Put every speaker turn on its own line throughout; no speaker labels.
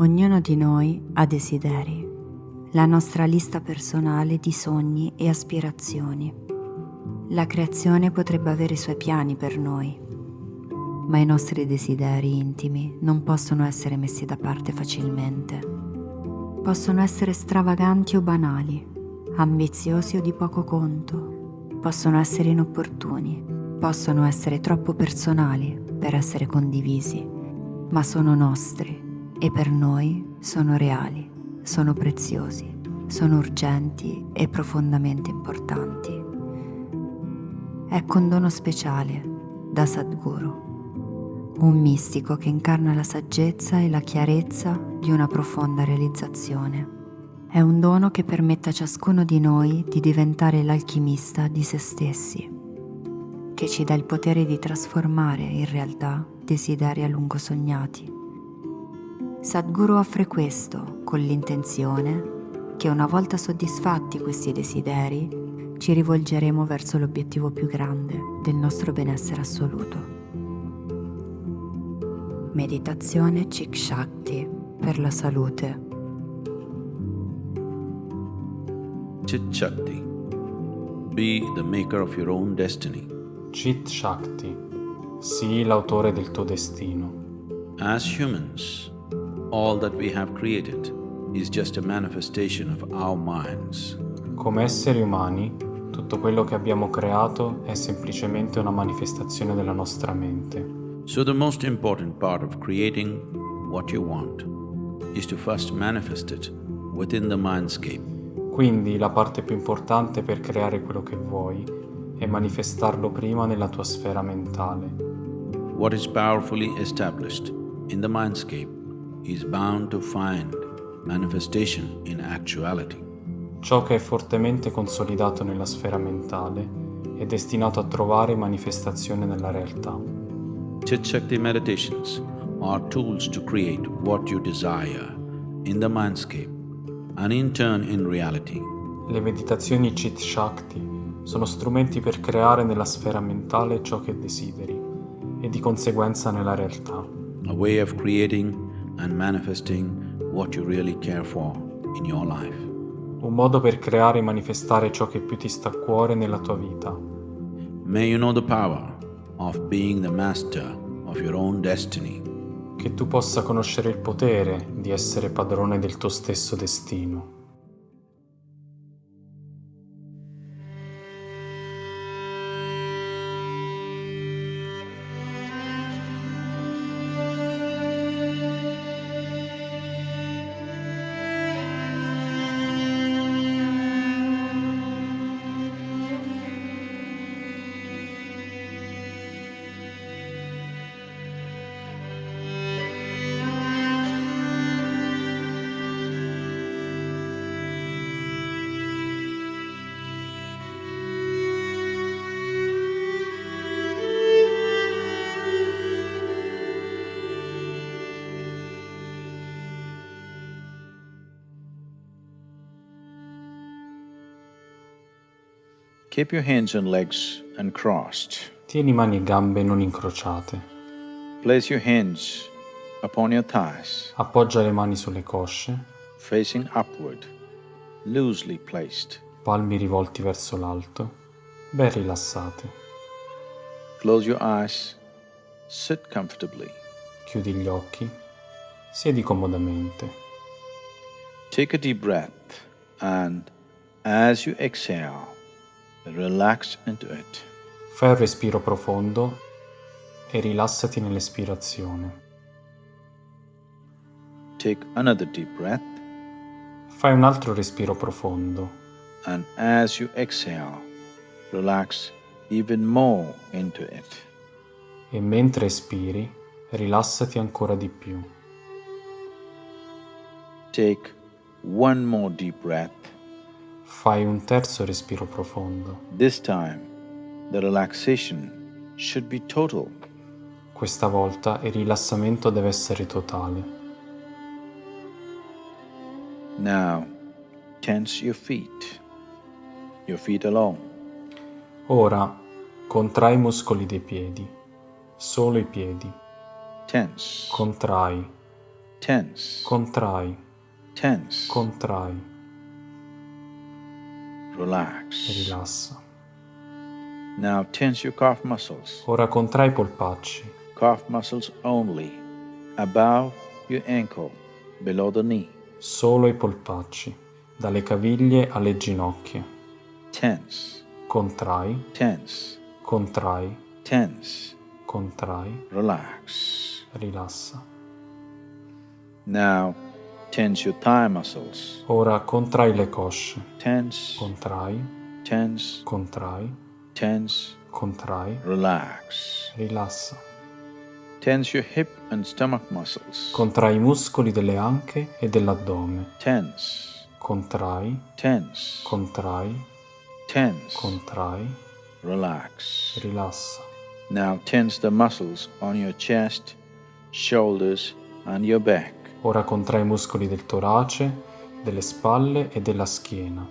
Ognuno di noi ha desideri, la nostra lista personale di sogni e aspirazioni. La creazione potrebbe avere i suoi piani per noi, ma i nostri desideri intimi non possono essere messi da parte facilmente. Possono essere stravaganti o banali, ambiziosi o di poco conto, possono essere inopportuni, possono essere troppo personali per essere condivisi, ma sono nostri e per noi sono reali, sono preziosi, sono urgenti e profondamente importanti. Ecco un dono speciale da Sadhguru, un mistico che incarna la saggezza e la chiarezza di una profonda realizzazione. È un dono che permette a ciascuno di noi di diventare l'alchimista di se stessi, che ci dà il potere di trasformare in realtà desideri a lungo sognati Sadhguru offre questo con l'intenzione che una volta soddisfatti questi desideri ci rivolgeremo verso l'obiettivo più grande del nostro benessere assoluto. Meditazione Chik Shakti per la salute.
Chit Shakti. Be the maker of your own destiny.
Chit Shakti. Sii l'autore del tuo destino.
As humans, all that we have created is just a manifestation of our minds.
Come esseri umani, tutto quello che abbiamo creato è semplicemente una manifestazione della nostra mente.
So the most important part of creating what you want is to first manifest it within the mindscape.
Quindi la parte più importante per creare quello che vuoi è manifestarlo prima nella tua sfera mentale.
What is powerfully established in the mindscape is bound to find manifestation in actuality.
Ciò che è fortemente consolidato nella sfera mentale è destinato a trovare manifestazione nella realtà.
Chit Shakti meditations are tools to create what you desire in the mindscape and in turn in reality.
Le meditazioni Chit Shakti sono strumenti per creare nella sfera mentale ciò che desideri e di conseguenza nella realtà.
A way of creating and manifesting what you really care for in your life.
Un modo per creare e manifestare ciò che più ti sta a cuore nella tua vita.
May you know the power of being the master of your own destiny.
Che tu possa conoscere il potere di essere padrone del tuo stesso destino.
Keep your hands and legs uncrossed.
Tieni mani e gambe non incrociate.
Place your hands upon your thighs.
Appoggia le mani sulle cosce.
Facing upward, loosely placed.
Palmi rivolti verso l'alto, ben rilassate.
Close your eyes. Sit comfortably.
Chiudi gli occhi. Siedi comodamente.
Take a deep breath and as you exhale, Relax into it.
Fai un respiro profondo e rilassati nell'espirazione.
Take another deep breath.
Fai un altro respiro profondo.
And as you exhale, relax even more into it.
E mentre espiri, rilassati ancora di più.
Take one more deep breath.
Fai un terzo respiro profondo.
This time, the relaxation should be total.
Questa volta il rilassamento deve essere totale.
Now, tense your feet, your feet alone.
Ora, contrai i muscoli dei piedi, solo i piedi.
Tense.
Contrai.
tense,
Contrai,
tense,
contrai,
relax.
rilassa.
Now tense your calf muscles,
Ora contrai i polpacci,
calf muscles only, above your ankle, below the knee.
solo i polpacci, dalle caviglie alle ginocchia.
Tense,
Contrai,
tense,
contrai,
tense,
contrai,
relax.
rilassa.
Now tense your thigh muscles,
Ora contrai le cosce,
tense,
contrai,
tense,
contrai,
tense,
contrai,
relax.
rilassa.
Tense your hip and stomach muscles,
Contrai i muscoli delle anche e dell'addome.
tense,
Contrai,
tense,
contrai,
tense,
contrai,
relax.
rilassa.
Now tense the muscles on your chest, shoulders, and your back.
Ora contrai i muscoli del torace, delle spalle e della schiena.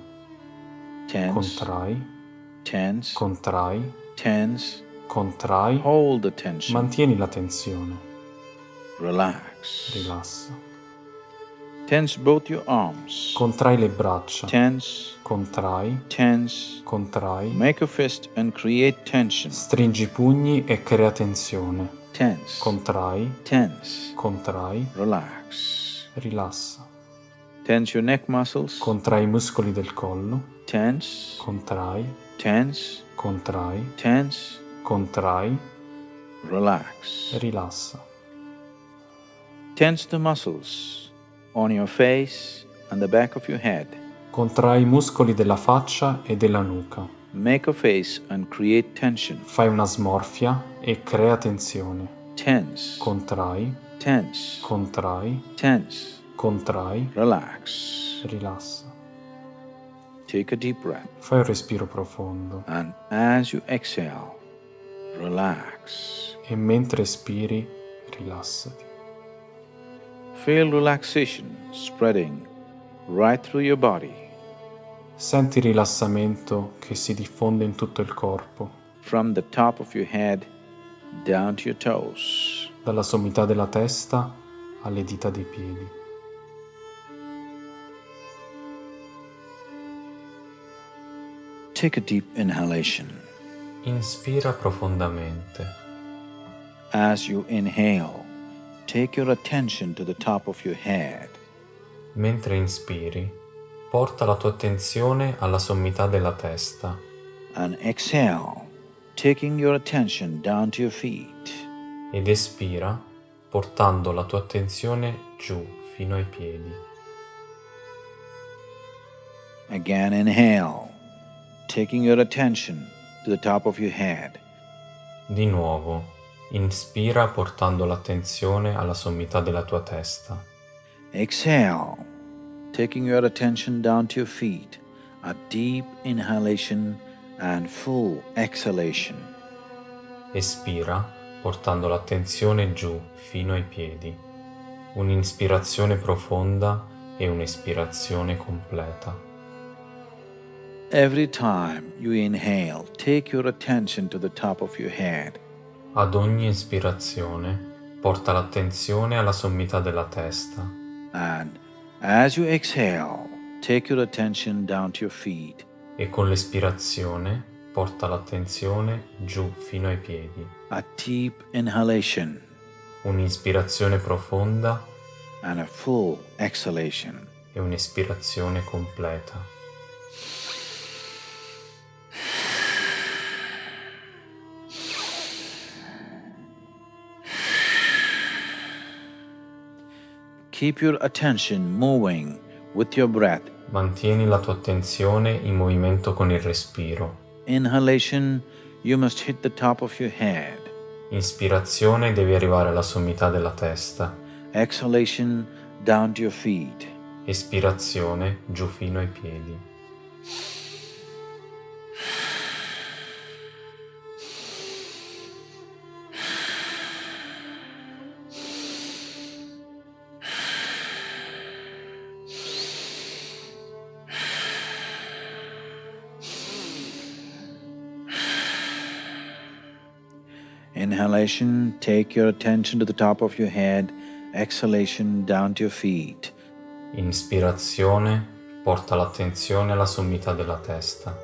Tense,
Contrai,
tense,
contrai,
tense.
contrai.
Hold the tension.
Mantieni la tensione.
Relax.
Rilassa.
Tense both your arms.
Contrai le braccia.
Tense,
Contrai,
tense.
contrai.
Make a fist and create tension.
Stringi i pugni e crea tensione.
Tense,
Contrai,
tense.
contrai,
Relax.
rilassa.
Tense your neck muscles.
Contrai i muscoli del collo.
Tense,
Contrai,
tense,
contrai,
tense.
contrai,
Relax.
rilassa.
Tense the muscles on your face and the back of your head.
Contrai i muscoli della faccia e della nuca.
Make a face and create tension.
Fai una smorfia e crea tensione.
Tense,
Contrai,
tense,
contrai,
tense.
contrai,
Relax.
rilassa.
Take a deep breath.
Fai un respiro profondo
And as you exhale, relax.
e mentre espiri, rilassati.
Feel relaxation spreading right through your body,
Senti il rilassamento che si diffonde in tutto il corpo,
from the top of your head down to your toes.
dalla sommità della testa alle dita dei piedi.
Take a deep inhalation.
Inspira profondamente.
As you inhale, take your attention to the top of your head.
Mentre inspiri, porta la tua attenzione alla sommità della testa
And exhale, taking your attention down to your feet.
ed espira portando la tua attenzione giù fino ai piedi.
Again, inhale, taking your attention to the top of your head.
Di nuovo, inspira portando l'attenzione alla sommità della tua testa.
Exhale, taking your attention down to your feet. A deep inhalation and full exhalation.
Espira portando l'attenzione giù fino ai piedi. Un'ispirazione profonda e un'espirazione completa.
Every time you inhale, take your attention to the top of your head.
Ad ogni ispirazione porta l'attenzione alla sommità della testa
And as you exhale, take your attention down to your feet.
e con l'espirazione porta l'attenzione giù fino ai piedi.
A deep inhalation
Un'ispirazione profonda
and a full exhalation.
e un'espirazione completa.
Keep your attention moving with your breath.
Mantieni la tua attenzione in movimento con il respiro.
Inhalation, you must hit the top of your head.
Ispirazione devi arrivare alla sommità della testa.
Exhalation, down to your feet.
Espirazione giù fino ai piedi.
Inhalation, take your attention to the top of your head. exhalation down to your feet.
Inspirazione porta l'attenzione alla sommità della testa.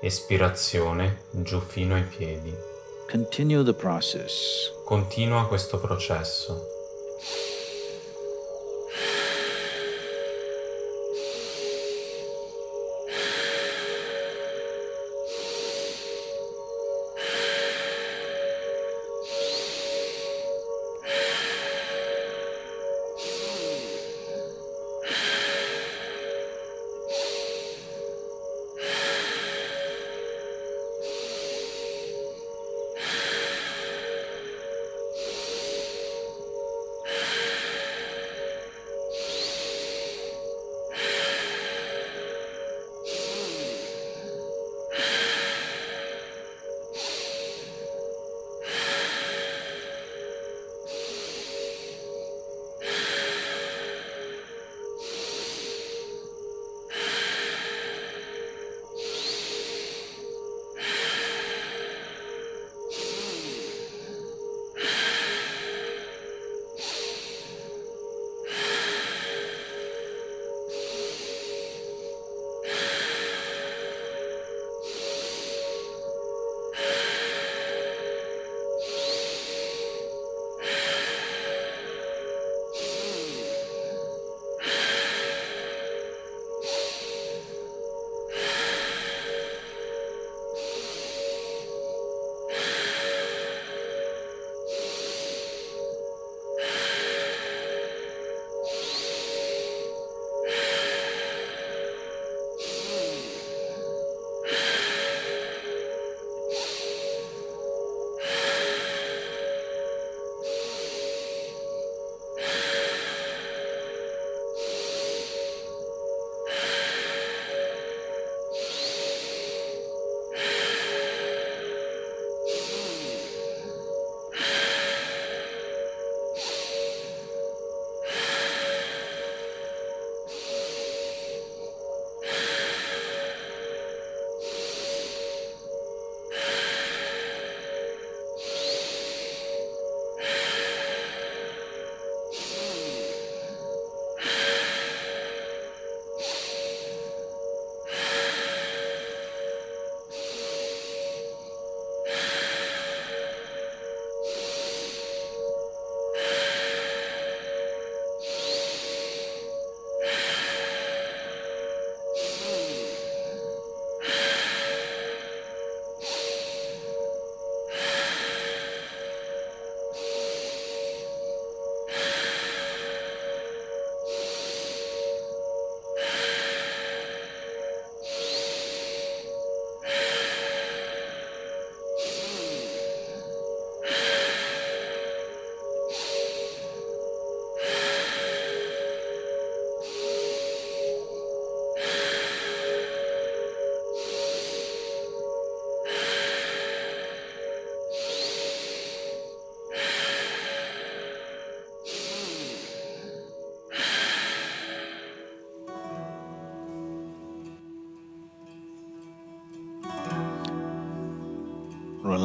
Espirazione giù fino ai piedi.
Continue the process.
Continua questo processo.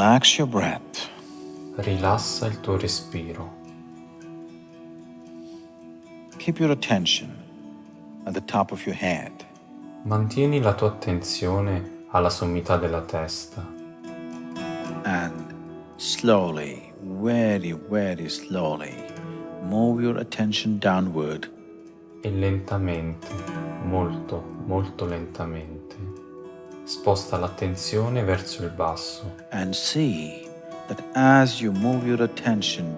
Relax your breath.
Rilassa il tuo respiro.
Keep your attention at the top of your head.
Mantieni la tua attenzione alla sommità della testa
and slowly, very, very slowly, move your attention downward
e lentamente, molto, molto lentamente, sposta l'attenzione verso il basso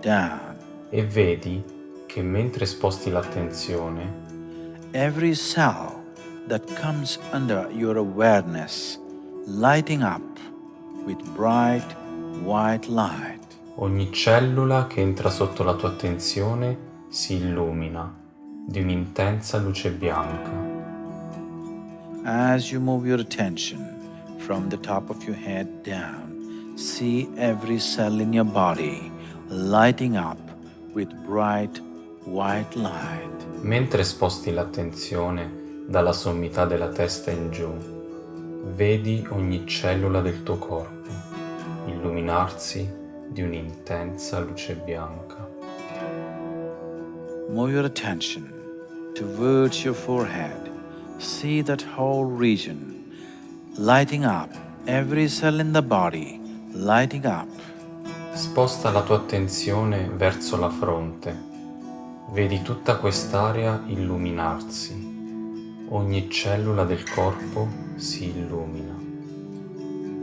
down,
e vedi che mentre sposti l'attenzione,
every cell that comes under your awareness lighting up with bright white light.
ogni cellula che entra sotto la tua attenzione si illumina di un'intensa luce bianca.
As you move your attention from the top of your head down, see every cell in your body lighting up with bright white light.
Mentre sposti l'attenzione dalla sommità della testa in giù, vedi ogni cellula del tuo corpo illuminarsi di un'intensa luce bianca.
move your attention towards your forehead. See that whole region lighting up, every cell in the body lighting up.
Sposta la tua attenzione verso la fronte. Vedi tutta quest'area illuminarsi. Ogni cellula del corpo si illumina.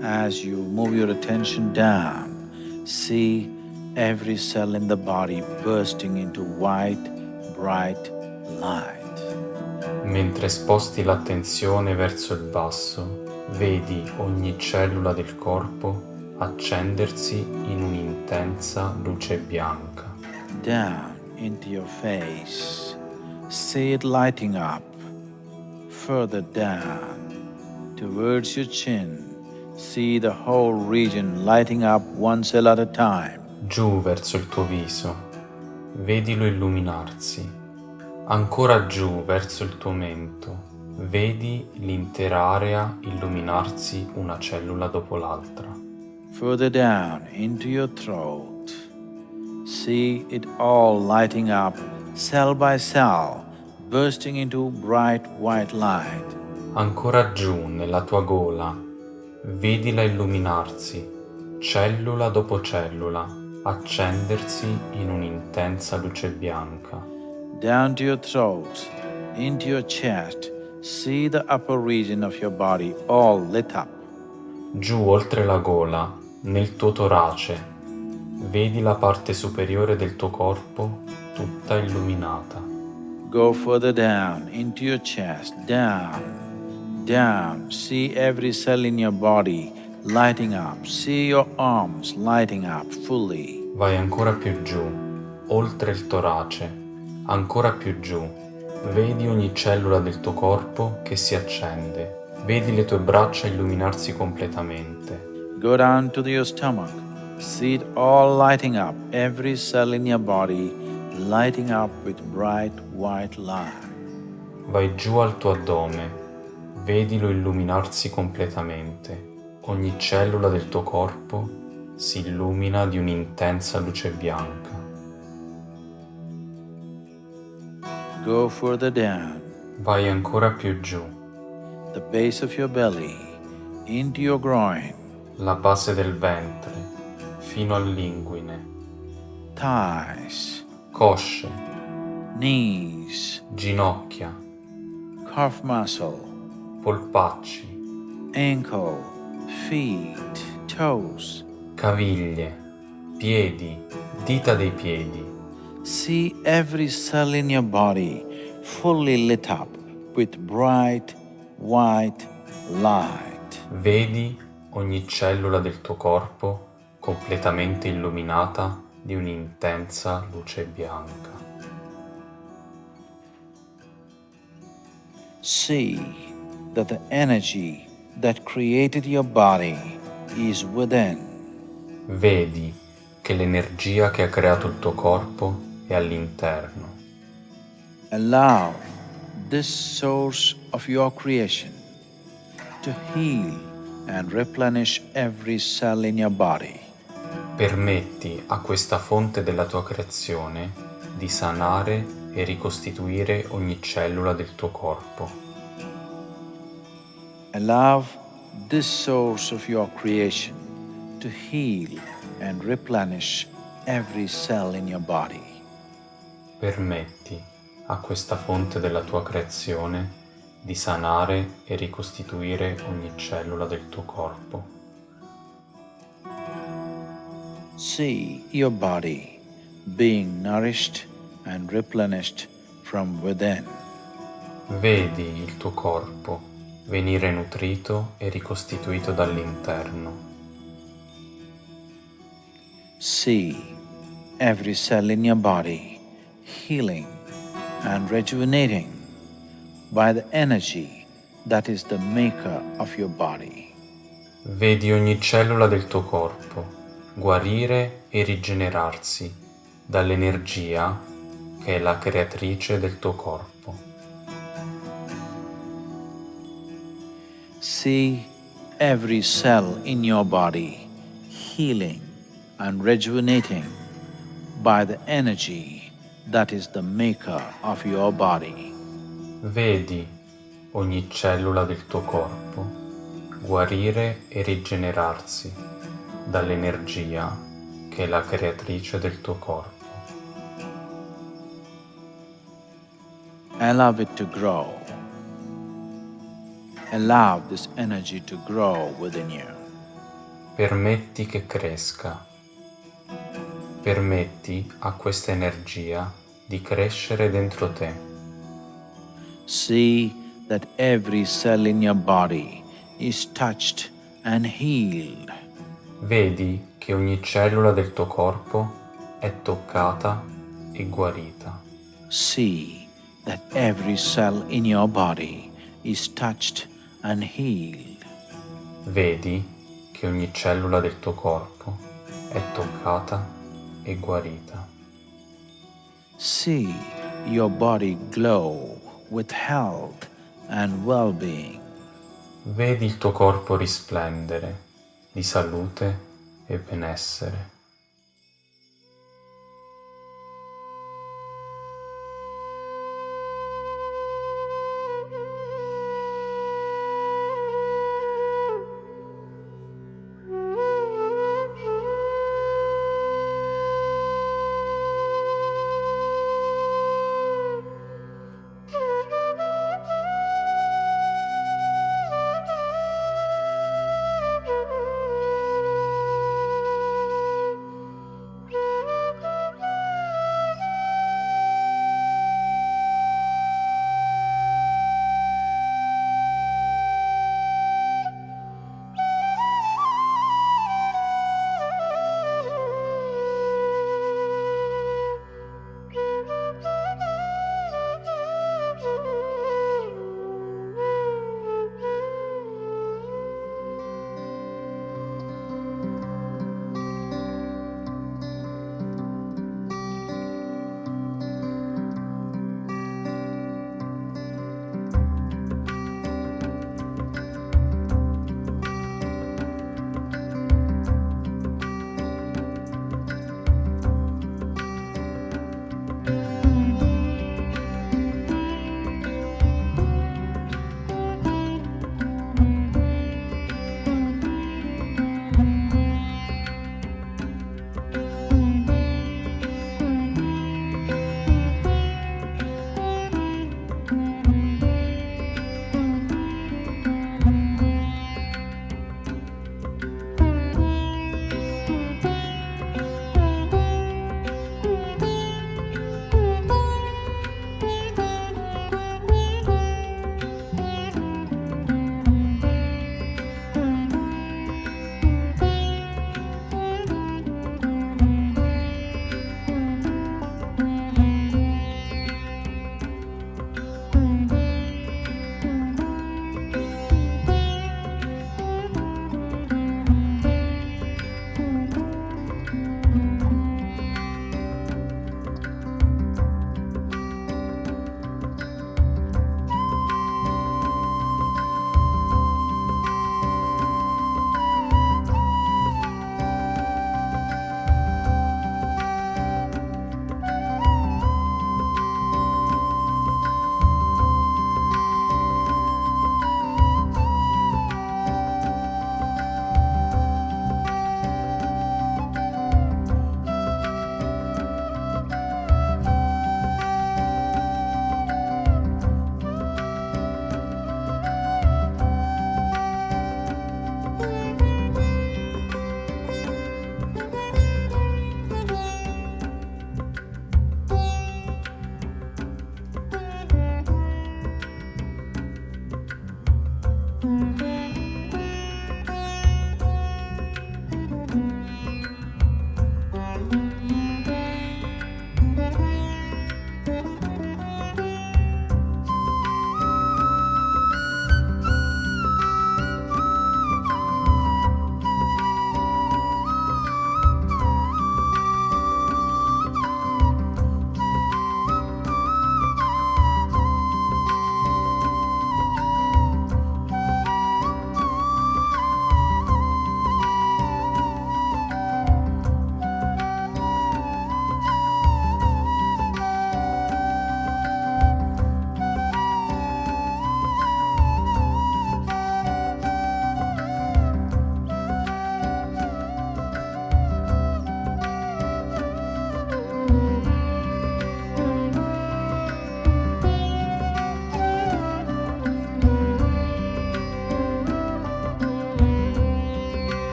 As you move your attention down, see every cell in the body bursting into white, bright light.
Mentre sposti l'attenzione verso il basso, vedi ogni cellula del corpo accendersi in un'intensa luce bianca.
Down into your face, see it lighting up. Further down, towards your chin, see the whole region lighting up one cell at a time.
Giù verso il tuo viso, vedilo illuminarsi. Ancora giù verso il tuo mento, vedi l'intera area illuminarsi una cellula dopo l'altra.
Further down into your throat, see it all lighting up, cell by cell, bursting into bright white light.
Ancora giù nella tua gola, vedila illuminarsi, cellula dopo cellula, accendersi in un'intensa luce bianca.
Down to your throat, into your chest, see the upper region of your body all lit up.
Giù oltre la gola, nel tuo torace, vedi la parte superiore del tuo corpo tutta illuminata.
Go further down into your chest, down, down. See every cell in your body lighting up. See your arms lighting up fully.
Vai ancora più giù, oltre il torace, ancora più giù. Vedi ogni cellula del tuo corpo che si accende. Vedi le tue braccia illuminarsi completamente.
Go down to your stomach. See it all lighting up, every cell in your body lighting up with bright white light.
Vai giù al tuo addome, vedilo illuminarsi completamente. Ogni cellula del tuo corpo si illumina di un'intensa luce bianca.
Go further down,
Vai ancora più giù,
the base of your belly, into your groin,
la base del ventre, fino all'inguine,
thighs,
cosce,
knees,
ginocchia,
calf muscle,
polpacci,
ankle, feet, toes.
caviglie, piedi, dita dei piedi.
See every cell in your body fully lit up with bright white light.
Vedi ogni cellula del tuo corpo completamente illuminata di un'intensa luce bianca.
See that the energy that created your body is within.
Vedi che l'energia che ha creato il tuo corpo all'interno.
Allow this source of your creation to heal and replenish every cell in your body.
Permetti a questa fonte della tua creazione di sanare e ricostituire ogni cellula del tuo corpo.
Allow this source of your creation to heal and replenish every cell in your body.
Permetti a questa fonte della tua creazione di sanare e ricostituire ogni cellula del tuo corpo.
See your body being nourished and replenished from within.
Vedi il tuo corpo venire nutrito e ricostituito dall'interno.
See every cell in your body healing and rejuvenating by the energy that is the maker of your body.
Vedi ogni cellula del tuo corpo guarire e rigenerarsi dall'energia che è la creatrice del tuo corpo.
See every cell in your body healing and rejuvenating by the energy that is the maker of your body.
Vedi ogni cellula del tuo corpo guarire e rigenerarsi dall'energia che è la creatrice del tuo corpo.
Allow it to grow. Allow this energy to grow within you.
Permetti che cresca. Permetti a questa energia di crescere dentro te.
See that every cell in your body is touched and healed.
Vedi che ogni cellula del tuo corpo è toccata e guarita.
See that every cell in your body is touched and healed.
Vedi che ogni cellula del tuo corpo è toccata e guarita.
See your body glow with health and well-being.
Vedi il tuo corpo risplendere di salute e benessere.